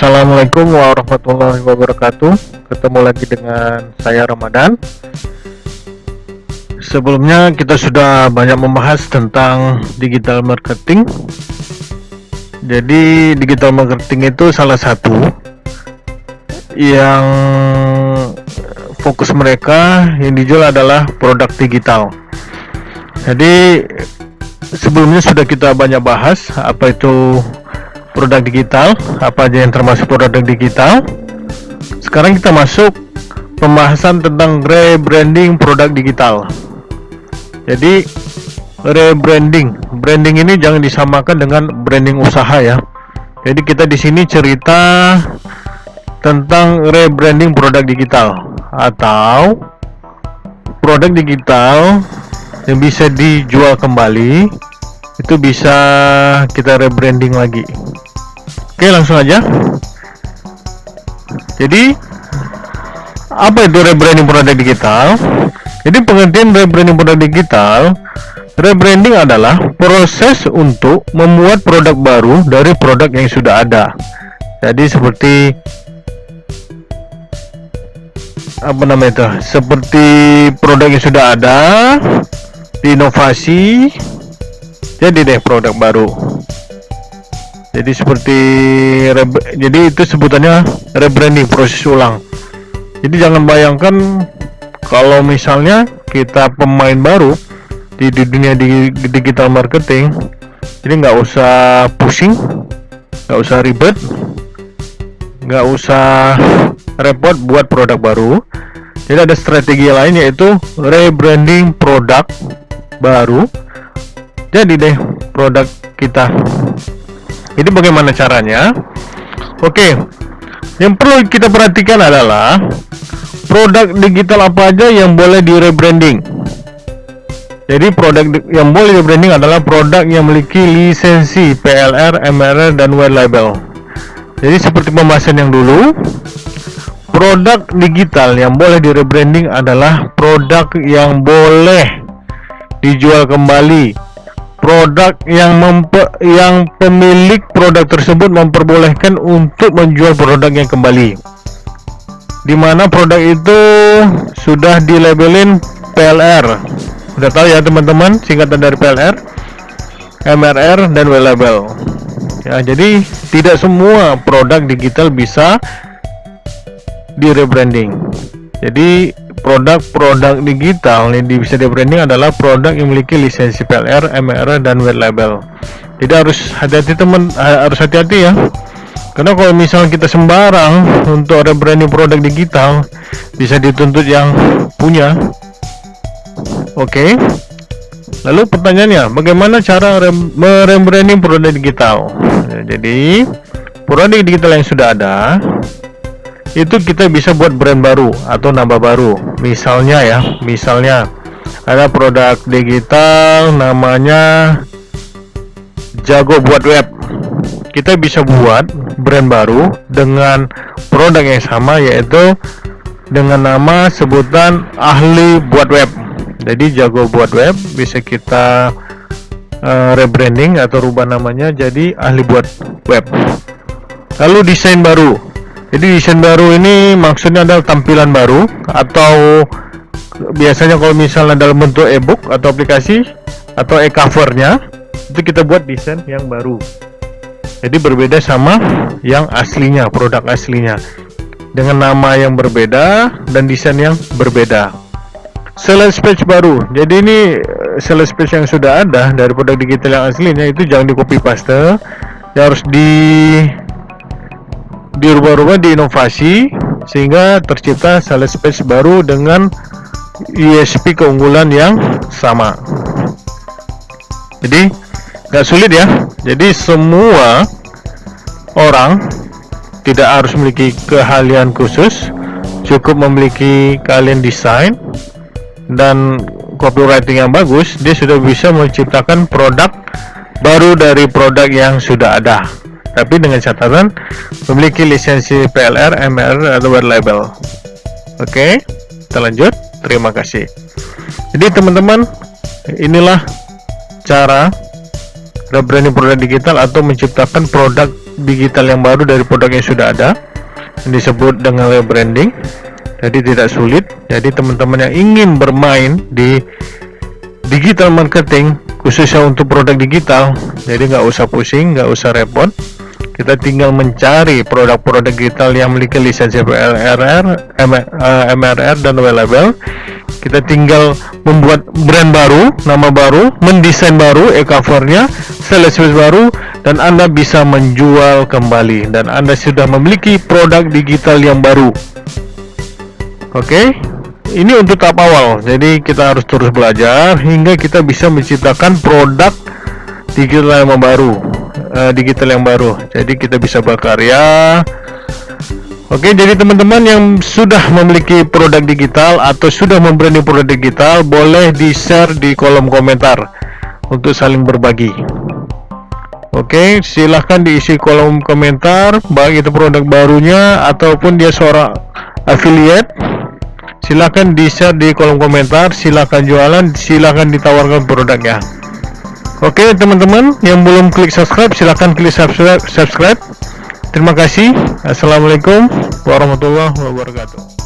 Assalamualaikum warahmatullahi wabarakatuh. Ketemu lagi dengan saya Ramadan. Sebelumnya kita sudah banyak membahas tentang digital marketing. Jadi digital marketing itu salah satu Yang fokus mereka yang dijual adalah produk digital. Jadi sebelumnya sudah kita banyak bahas apa itu produk digital apa aja yang termasuk produk digital. Sekarang kita masuk pembahasan tentang rebranding produk digital. Jadi rebranding. Branding ini jangan disamakan dengan branding usaha ya. Jadi kita di sini cerita tentang rebranding produk digital atau produk digital yang bisa dijual kembali itu bisa kita rebranding lagi. Oke langsung aja. Jadi Apa itu rebranding produk digital? Jadi pengertian rebranding produk digital Rebranding adalah proses untuk membuat produk baru dari produk yang sudah ada. Jadi seperti apa namanya itu? Seperti produk yang sudah ada diinovasi jadi deh produk baru. Jadi seperti jadi itu sebutannya rebranding proses ulang. Jadi jangan bayangkan kalau misalnya kita pemain baru di, dunia di, digital marketing jadi nggak usah pusing nggak usah ribet nggak usah repot buat produk baru. Jadi ada strategi lain yaitu rebranding produk baru jadi deh produk kita. Jadi bagaimana caranya? Oke yang perlu kita perhatikan adalah produk digital apa aja yang boleh di rebranding jadi produk yang boleh di rebranding adalah produk yang memiliki lisensi PLR, MRR, dan white label. Jadi seperti pembahasan yang dulu produk digital yang boleh di rebranding adalah produk yang boleh dijual kembali produk yang mempe, yang pemilik produk tersebut memperbolehkan untuk menjual produknya kembali. Di mana produk itu sudah dilabelin PLR udah tahu ya teman-teman? Singkatan dari PLR MRR dan W label. Ya jadi tidak semua produk digital bisa di rebranding. Jadi produk-produk digital yang bisa di branding adalah produk yang memiliki lisensi PLR, MR dan white label. Jadi harus hati-hati teman, harus hati-hati ya. Karena kalau misalnya kita sembarang untuk rebranding produk digital bisa dituntut yang punya. Oke. Okay. Lalu pertanyaannya, bagaimana cara merebranding produk digital? jadi produk digital yang sudah ada itu kita bisa buat brand baru atau nambah baru. Misalnya ya misalnya ada produk digital namanya jago buat web. Kita bisa buat brand baru dengan produk yang sama yaitu dengan nama sebutan ahli buat web. Jadi jago buat web bisa kita uh, rebranding atau rubah namanya jadi ahli buat web. Lalu desain baru jadi desain baru ini maksudnya adalah tampilan baru atau biasanya kalau misalnya dalam bentuk ebook atau aplikasi atau e-covernya itu kita buat desain yang baru. Jadi berbeda sama yang aslinya produk aslinya. Dengan nama yang berbeda dan desain yang berbeda. Sales page baru. Jadi ini eh, sales page yang sudah ada dari produk digital yang aslinya itu jangan di copy paste. Ya harus di dirubah-rubah diinovasi sehingga tercipta sales page baru dengan USP keunggulan yang sama. Jadi nggak sulit ya. Jadi semua orang tidak harus memiliki keahlian khusus cukup memiliki keahlian desain dan copywriting yang bagus dia sudah bisa menciptakan produk baru dari produk yang sudah ada tapi dengan catatan memiliki lisensi PLR, MR atau label. Oke, kita lanjut. Terima kasih. Jadi teman-teman, inilah cara rebranding produk digital atau menciptakan produk digital yang baru dari produk yang sudah ada yang disebut dengan rebranding jadi tidak sulit jadi teman-teman yang ingin bermain di digital marketing khususnya untuk produk digital jadi nggak usah pusing nggak usah repot kita tinggal mencari produk-produk digital yang memiliki lisensi MRR, MRR dan label kita tinggal membuat brand baru, nama baru, mendesain baru, e-covernya, sales baru, dan Anda bisa menjual kembali dan Anda sudah memiliki produk digital yang baru. Oke, okay? ini untuk tahap awal. Jadi kita harus terus belajar hingga kita bisa menciptakan produk digital yang baru, uh, digital yang baru. Jadi kita bisa berkarya. Oke, jadi teman-teman yang sudah memiliki produk digital atau sudah membranding produk digital, boleh di-share di kolom komentar untuk saling berbagi. Oke, silahkan diisi kolom komentar, baik itu produk barunya ataupun dia seorang affiliate. Silahkan di-share di kolom komentar, silahkan jualan, silahkan ditawarkan produknya. Oke teman-teman yang belum klik subscribe silahkan klik subscribe, subscribe. Terima kasih. Assalamualaikum warahmatullahi wabarakatuh.